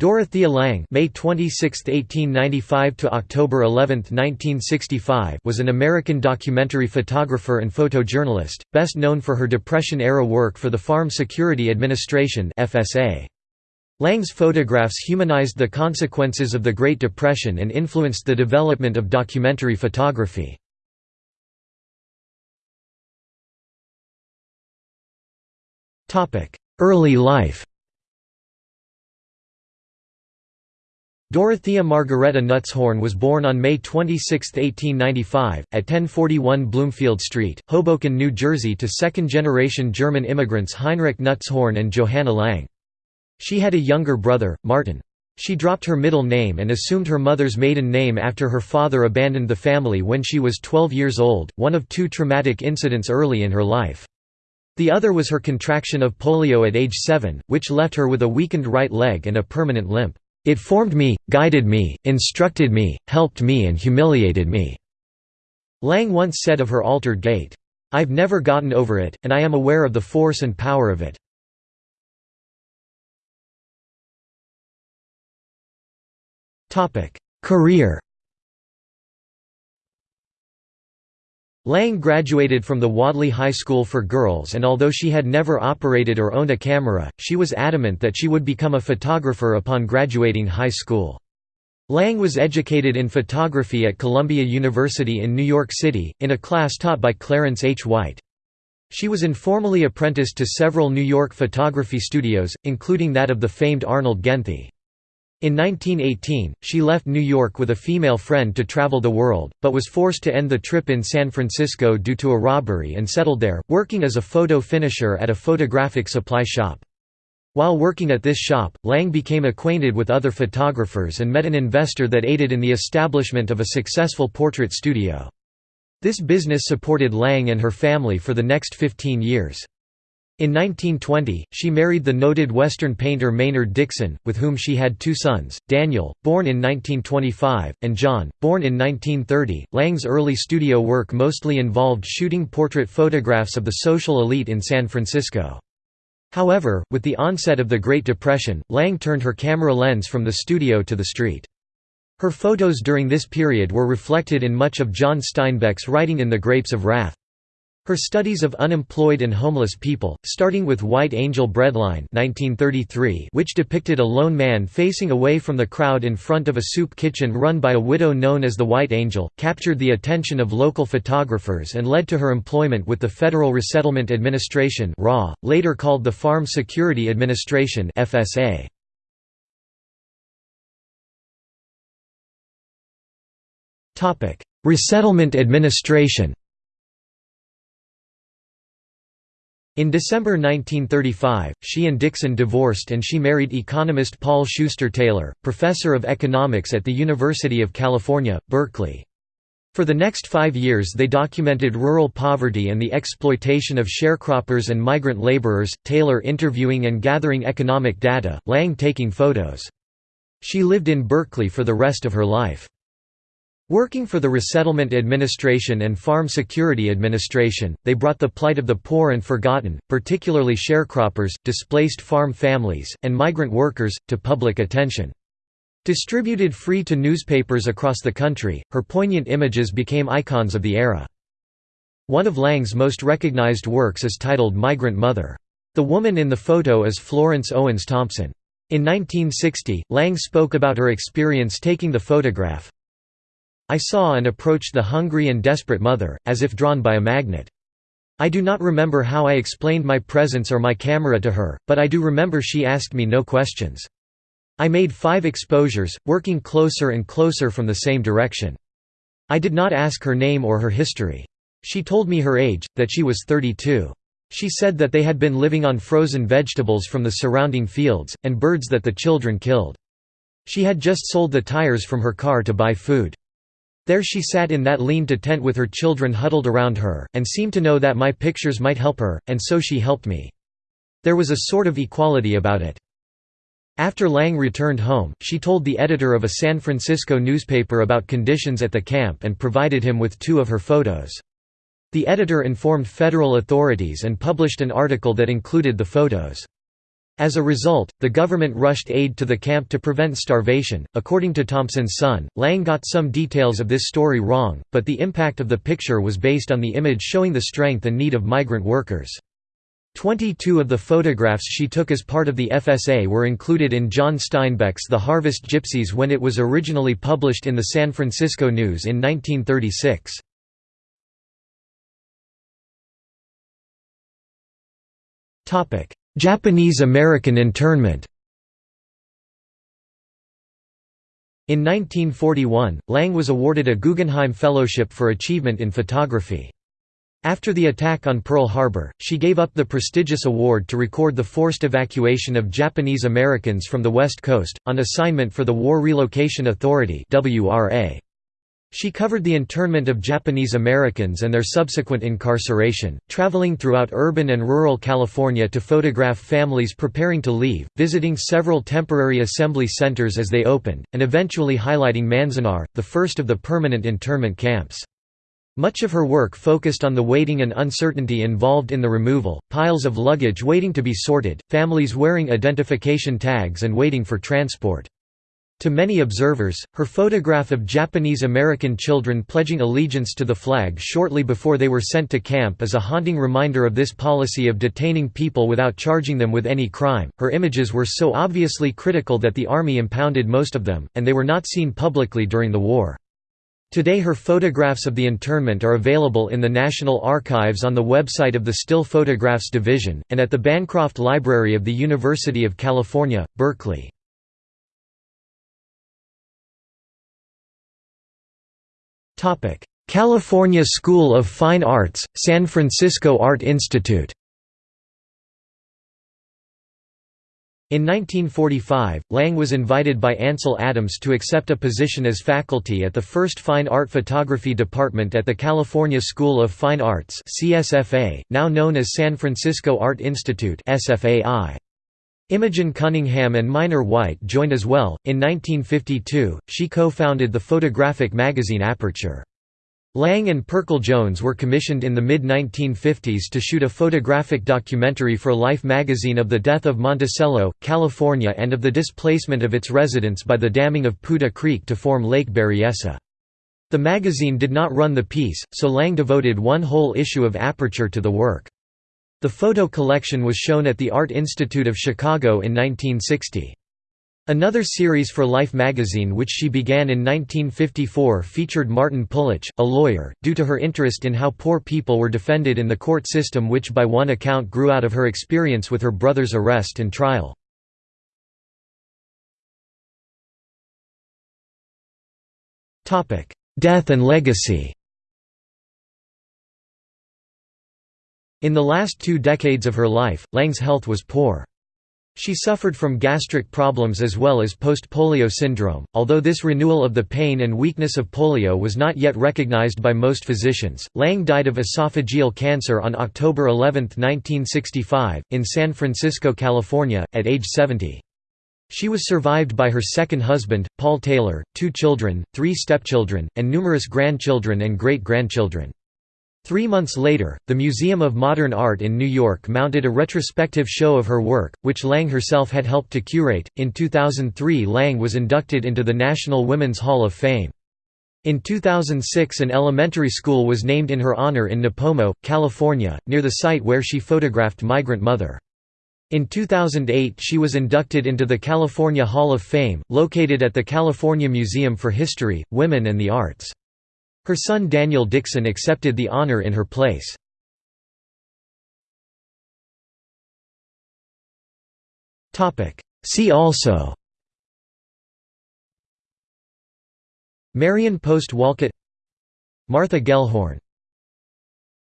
Dorothea Lange May 26, 1895 to October 11, 1965 was an American documentary photographer and photojournalist, best known for her Depression-era work for the Farm Security Administration FSA. Lange's photographs humanized the consequences of the Great Depression and influenced the development of documentary photography. Early life Dorothea Margareta Nutzhorn was born on May 26, 1895, at 1041 Bloomfield Street, Hoboken, New Jersey to second-generation German immigrants Heinrich Nutzhorn and Johanna Lange. She had a younger brother, Martin. She dropped her middle name and assumed her mother's maiden name after her father abandoned the family when she was 12 years old, one of two traumatic incidents early in her life. The other was her contraction of polio at age 7, which left her with a weakened right leg and a permanent limp. It formed me, guided me, instructed me, helped me and humiliated me." Lange once said of her altered gait, "'I've never gotten over it, and I am aware of the force and power of it.'" Career Lange graduated from the Wadleigh High School for Girls and although she had never operated or owned a camera, she was adamant that she would become a photographer upon graduating high school. Lange was educated in photography at Columbia University in New York City, in a class taught by Clarence H. White. She was informally apprenticed to several New York photography studios, including that of the famed Arnold Genthe. In 1918, she left New York with a female friend to travel the world, but was forced to end the trip in San Francisco due to a robbery and settled there, working as a photo finisher at a photographic supply shop. While working at this shop, Lange became acquainted with other photographers and met an investor that aided in the establishment of a successful portrait studio. This business supported Lange and her family for the next 15 years. In 1920, she married the noted Western painter Maynard Dixon, with whom she had two sons, Daniel, born in 1925, and John, born in 1930. Lange's early studio work mostly involved shooting portrait photographs of the social elite in San Francisco. However, with the onset of the Great Depression, Lange turned her camera lens from the studio to the street. Her photos during this period were reflected in much of John Steinbeck's writing in The Grapes of Wrath. Her studies of unemployed and homeless people, starting with White Angel Breadline 1933, which depicted a lone man facing away from the crowd in front of a soup kitchen run by a widow known as the White Angel, captured the attention of local photographers and led to her employment with the Federal Resettlement Administration later called the Farm Security Administration FSA. Resettlement Administration In December 1935, she and Dixon divorced and she married economist Paul Schuster Taylor, professor of economics at the University of California, Berkeley. For the next five years they documented rural poverty and the exploitation of sharecroppers and migrant laborers, Taylor interviewing and gathering economic data, Lange taking photos. She lived in Berkeley for the rest of her life. Working for the Resettlement Administration and Farm Security Administration, they brought the plight of the poor and forgotten, particularly sharecroppers, displaced farm families, and migrant workers, to public attention. Distributed free to newspapers across the country, her poignant images became icons of the era. One of Lange's most recognized works is titled Migrant Mother. The woman in the photo is Florence Owens Thompson. In 1960, Lange spoke about her experience taking the photograph, I saw and approached the hungry and desperate mother, as if drawn by a magnet. I do not remember how I explained my presence or my camera to her, but I do remember she asked me no questions. I made five exposures, working closer and closer from the same direction. I did not ask her name or her history. She told me her age, that she was 32. She said that they had been living on frozen vegetables from the surrounding fields, and birds that the children killed. She had just sold the tires from her car to buy food. There she sat in that lean-to tent with her children huddled around her, and seemed to know that my pictures might help her, and so she helped me. There was a sort of equality about it. After Lange returned home, she told the editor of a San Francisco newspaper about conditions at the camp and provided him with two of her photos. The editor informed federal authorities and published an article that included the photos. As a result, the government rushed aid to the camp to prevent starvation. According to Thompson's son, Lange got some details of this story wrong, but the impact of the picture was based on the image showing the strength and need of migrant workers. Twenty-two of the photographs she took as part of the FSA were included in John Steinbeck's The Harvest Gypsies when it was originally published in the San Francisco News in 1936. Japanese-American internment In 1941, Lange was awarded a Guggenheim Fellowship for Achievement in Photography. After the attack on Pearl Harbor, she gave up the prestigious award to record the forced evacuation of Japanese Americans from the West Coast, on assignment for the War Relocation Authority WRA. She covered the internment of Japanese Americans and their subsequent incarceration, traveling throughout urban and rural California to photograph families preparing to leave, visiting several temporary assembly centers as they opened, and eventually highlighting Manzanar, the first of the permanent internment camps. Much of her work focused on the waiting and uncertainty involved in the removal, piles of luggage waiting to be sorted, families wearing identification tags and waiting for transport. To many observers, her photograph of Japanese-American children pledging allegiance to the flag shortly before they were sent to camp is a haunting reminder of this policy of detaining people without charging them with any crime. Her images were so obviously critical that the army impounded most of them, and they were not seen publicly during the war. Today her photographs of the internment are available in the National Archives on the website of the Still Photographs Division, and at the Bancroft Library of the University of California, Berkeley. California School of Fine Arts, San Francisco Art Institute In 1945, Lange was invited by Ansel Adams to accept a position as faculty at the first Fine Art Photography Department at the California School of Fine Arts CSFA, now known as San Francisco Art Institute SFAI. Imogen Cunningham and Minor White joined as well. In 1952, she co founded the photographic magazine Aperture. Lange and Pirkle Jones were commissioned in the mid-1950s to shoot a photographic documentary for Life magazine of the death of Monticello, California and of the displacement of its residents by the damming of Putah Creek to form Lake Berryessa. The magazine did not run the piece, so Lange devoted one whole issue of Aperture to the work. The photo collection was shown at the Art Institute of Chicago in 1960. Another series for Life magazine which she began in 1954 featured Martin Pulich, a lawyer, due to her interest in how poor people were defended in the court system which by one account grew out of her experience with her brother's arrest and trial. Death and legacy In the last two decades of her life, Lange's health was poor. She suffered from gastric problems as well as post-polio syndrome, although this renewal of the pain and weakness of polio was not yet recognized by most physicians. Lange died of esophageal cancer on October 11, 1965, in San Francisco, California, at age 70. She was survived by her second husband, Paul Taylor, two children, three stepchildren, and numerous grandchildren and great-grandchildren. Three months later, the Museum of Modern Art in New York mounted a retrospective show of her work, which Lange herself had helped to curate. In 2003, Lange was inducted into the National Women's Hall of Fame. In 2006, an elementary school was named in her honor in Nipomo, California, near the site where she photographed Migrant Mother. In 2008 she was inducted into the California Hall of Fame, located at the California Museum for History, Women and the Arts. Her son Daniel Dixon accepted the honor in her place. See also Marion Post Wolcott Martha Gellhorn